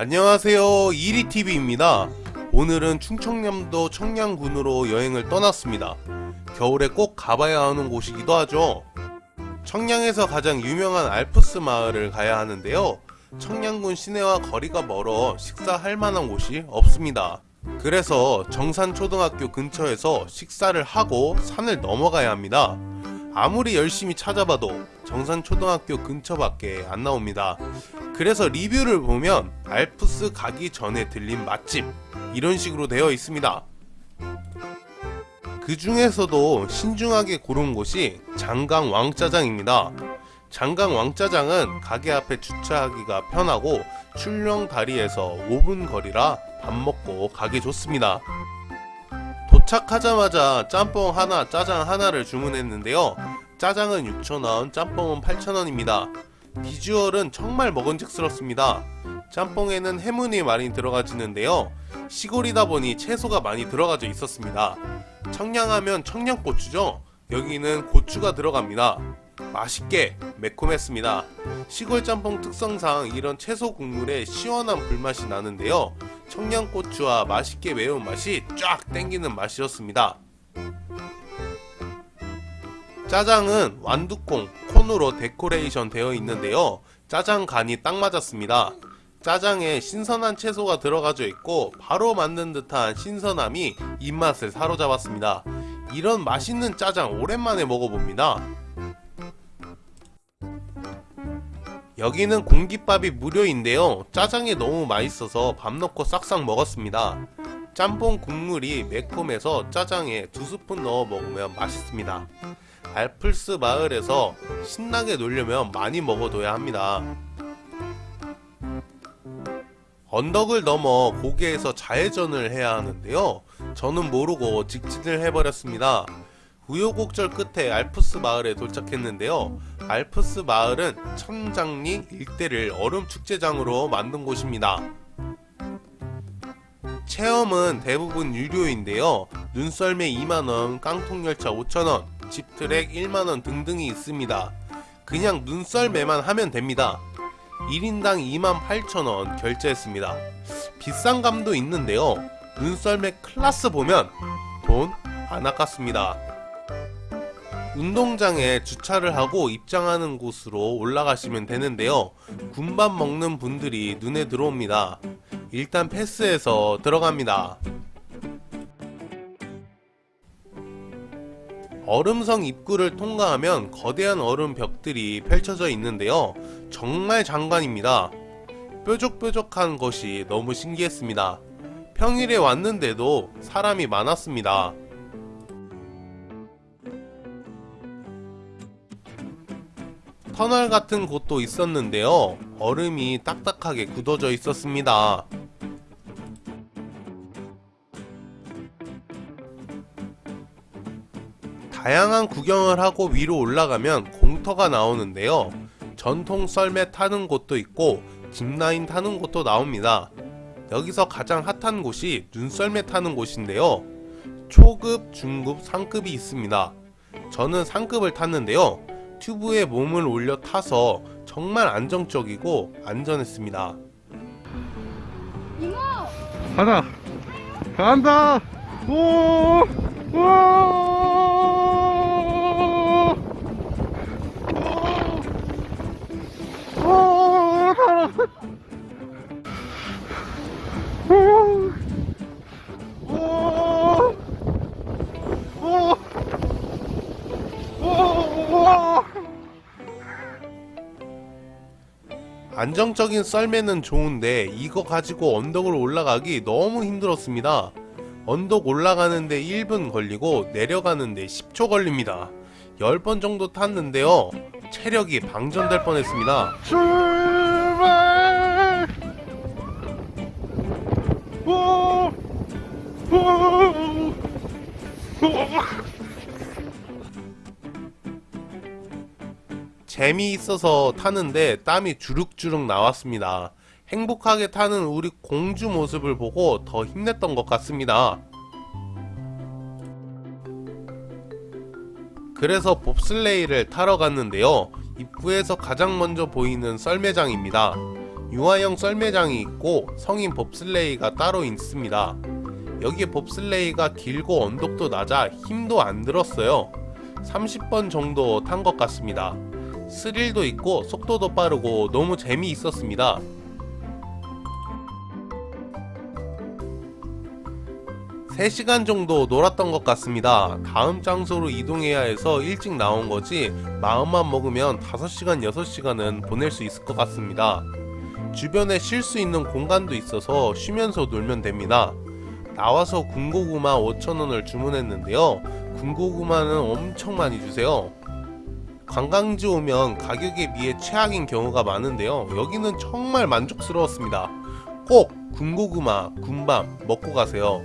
안녕하세요. 이리TV입니다. 오늘은 충청남도 청량군으로 여행을 떠났습니다. 겨울에 꼭 가봐야 하는 곳이기도 하죠. 청량에서 가장 유명한 알프스 마을을 가야 하는데요. 청량군 시내와 거리가 멀어 식사할 만한 곳이 없습니다. 그래서 정산초등학교 근처에서 식사를 하고 산을 넘어가야 합니다. 아무리 열심히 찾아봐도 정산초등학교 근처밖에 안 나옵니다 그래서 리뷰를 보면 알프스 가기 전에 들린 맛집 이런 식으로 되어 있습니다. 그 중에서도 신중하게 고른 곳이 장강 왕짜장입니다. 장강 왕짜장은 가게 앞에 주차하기가 편하고 출령 다리에서 5분 거리라 밥 먹고 가기 좋습니다. 도착하자마자 짬뽕 하나 짜장 하나를 주문했는데요. 짜장은 6,000원 짬뽕은 8,000원입니다 비주얼은 정말 먹은직스럽습니다. 짬뽕에는 해문이 많이 들어가지는데요. 시골이다 보니 채소가 많이 들어가져 있었습니다. 청량하면 청양고추죠? 여기는 고추가 들어갑니다. 맛있게 매콤했습니다. 시골 짬뽕 특성상 이런 채소 국물에 시원한 불맛이 나는데요. 청양고추와 맛있게 매운 맛이 쫙 땡기는 맛이었습니다 짜장은 완두콩, 콘으로 데코레이션 되어 있는데요. 짜장 간이 딱 맞았습니다. 짜장에 신선한 채소가 들어가져 있고 바로 만든 듯한 신선함이 입맛을 사로잡았습니다. 이런 맛있는 짜장 오랜만에 먹어봅니다. 여기는 공깃밥이 무료인데요. 짜장이 너무 맛있어서 밥 넣고 싹싹 먹었습니다. 짬뽕 국물이 매콤해서 짜장에 두 스푼 넣어 먹으면 맛있습니다 알플스 마을에서 신나게 놀려면 많이 먹어둬야 합니다. 언덕을 넘어 고개에서 좌회전을 해야 하는데요. 저는 모르고 직진을 해버렸습니다. 우여곡절 끝에 알프스 마을에 도착했는데요. 알프스 마을은 천장리 일대를 얼음 축제장으로 만든 곳입니다. 체험은 대부분 유료인데요. 눈썰매 2만원, 깡통열차 5천원, 집트랙 1만원 등등이 있습니다. 그냥 눈썰매만 하면 됩니다. 1인당 28,000원 결제했습니다. 비싼 감도 있는데요. 눈썰매 클라스 보면 돈 안 아깝습니다. 운동장에 주차를 하고 입장하는 곳으로 올라가시면 되는데요. 군밥 먹는 분들이 눈에 들어옵니다. 일단 패스해서 들어갑니다 얼음성 입구를 통과하면 거대한 얼음 벽들이 펼쳐져 있는데요. 정말 장관입니다. 뾰족뾰족한 것이 너무 신기했습니다. 평일에 왔는데도 사람이 많았습니다. 터널 같은 곳도 있었는데요. 얼음이 딱딱하게 굳어져 있었습니다 다양한 구경을 하고 위로 올라가면 공터가 나오는데요. 전통 썰매 타는 곳도 있고 짚라인 타는 곳도 나옵니다. 여기서 가장 핫한 곳이 눈썰매 타는 곳인데요. 초급, 중급, 상급이 있습니다. 저는 상급을 탔는데요. 튜브에 몸을 올려 타서 정말 안정적이고 안전했습니다. 가자. 간다. 오 오! 오! 안정적인 썰매는 좋은데 이거 가지고 언덕을 올라가기 너무 힘들었습니다. 언덕 올라가는데 1분 걸리고 내려가는데 10초 걸립니다. 10번 정도 탔는데요. 체력이 방전될 뻔했습니다 재미있어서 타는데 땀이 주룩주룩 나왔습니다 행복하게 타는 우리 공주 모습을 보고 더 힘냈던 것 같습니다 그래서 봅슬레이를 타러 갔는데요 입구에서 가장 먼저 보이는 썰매장입니다 유아용 썰매장이 있고 성인 봅슬레이가 따로 있습니다. 여기 봅슬레이가 길고 언덕도 낮아 힘도 안 들었어요. 30번 정도 탄 것 같습니다. 스릴도 있고 속도도 빠르고 너무 재미있었습니다. 세시간 정도 놀았던 것 같습니다. 다음 장소로 이동해야 해서 일찍 나온 거지 마음만 먹으면 5시간, 6시간은 보낼 수 있을 것 같습니다. 주변에 쉴 수 있는 공간도 있어서 쉬면서 놀면 됩니다. 나와서 군고구마 5,000원을 주문했는데요. 군고구마는 엄청 많이 주세요. 관광지 오면 가격에 비해 최악인 경우가 많은데요. 여기는 정말 만족스러웠습니다. 꼭 군고구마, 군밤 먹고 가세요.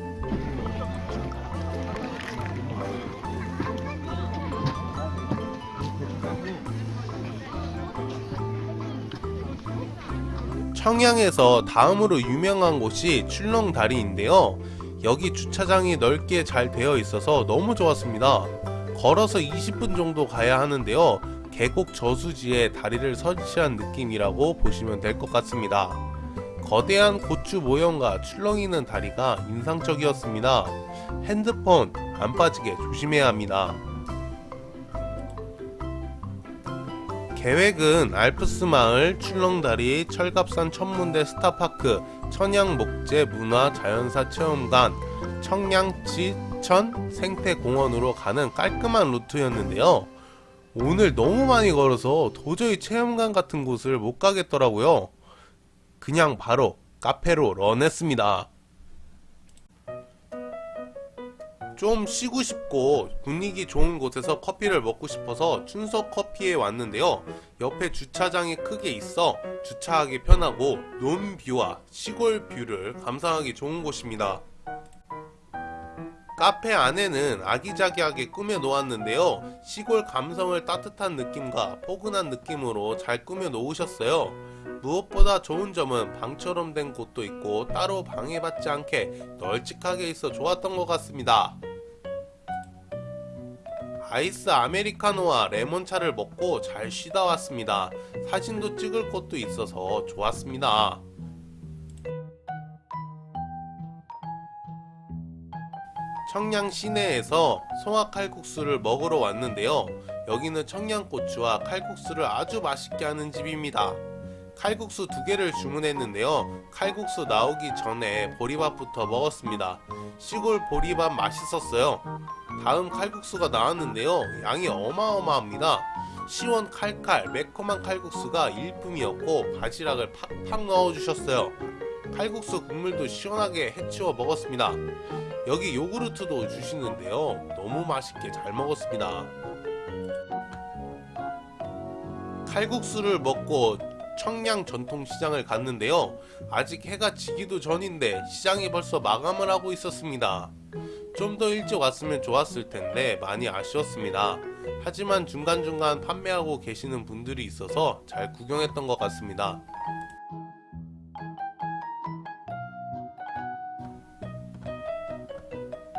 청양에서 다음으로 유명한 곳이 출렁다리인데요. 여기 주차장이 넓게 잘 되어 있어서 너무 좋았습니다. 걸어서 20분 정도 가야 하는데요. 계곡 저수지에 다리를 설치한 느낌이라고 보시면 될 것 같습니다. 거대한 고추 모형과 출렁이는 다리가 인상적이었습니다. 핸드폰 안 빠지게 조심해야 합니다. 계획은 알프스 마을, 출렁다리, 철갑산 천문대 스타파크, 천양목재 문화 자연사 체험관, 청양지천 생태공원으로 가는 깔끔한 루트였는데요. 오늘 너무 많이 걸어서 도저히 체험관 같은 곳을 못 가겠더라고요. 그냥 바로 카페로 런했습니다. 좀 쉬고 싶고 분위기 좋은 곳에서 커피를 먹고 싶어서 춘석 커피에 왔는데요. 옆에 주차장이 크게 있어 주차하기 편하고 논view와 시골 view를 감상하기 좋은 곳입니다. 카페 안에는 아기자기하게 꾸며 놓았는데요. 시골 감성을 따뜻한 느낌과 포근한 느낌으로 잘 꾸며 놓으셨어요. 무엇보다 좋은 점은 방처럼 된 곳도 있고 따로 방해받지 않게 널찍하게 있어 좋았던 것 같습니다. 아이스 아메리카노와 레몬차를 먹고 잘 쉬다 왔습니다. 사진도 찍을 곳도 있어서 좋았습니다. 청양 시내에서 송화 칼국수를 먹으러 왔는데요. 여기는 청양고추와 칼국수를 아주 맛있게 하는 집입니다. 칼국수 두 개를 주문했는데요. 칼국수 나오기 전에 보리밥부터 먹었습니다. 시골 보리밥 맛있었어요. 다음 칼국수가 나왔는데요. 양이 어마어마합니다. 시원 칼칼 매콤한 칼국수가 일품이었고 바지락을 팍팍 넣어주셨어요. 칼국수 국물도 시원하게 해치워 먹었습니다. 여기 요구르트도 주시는데요. 너무 맛있게 잘 먹었습니다. 칼국수를 먹고 청양 전통시장을 갔는데요. 아직 해가 지기도 전인데 시장이 벌써 마감을 하고 있었습니다. 좀 더 일찍 왔으면 좋았을 텐데 많이 아쉬웠습니다. 하지만 중간중간 판매하고 계시는 분들이 있어서 잘 구경했던 것 같습니다.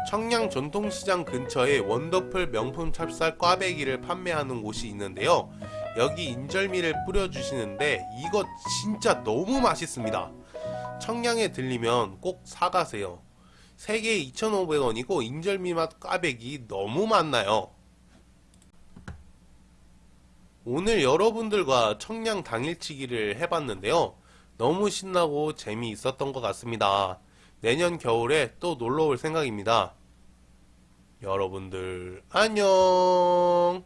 청양 전통시장 근처에 원더풀 명품 찹쌀 꽈배기를 판매하는 곳이 있는데요. 여기 인절미를 뿌려주시는데 이거 진짜 너무 맛있습니다. 청양에 들리면 꼭 사가세요. 3개에 2,500원이고 인절미 맛 꽈배기 너무 맛나요. 오늘 여러분들과 청량 당일치기를 해봤는데요. 너무 신나고 재미있었던 것 같습니다. 내년 겨울에 또 놀러 올 생각입니다. 여러분들 안녕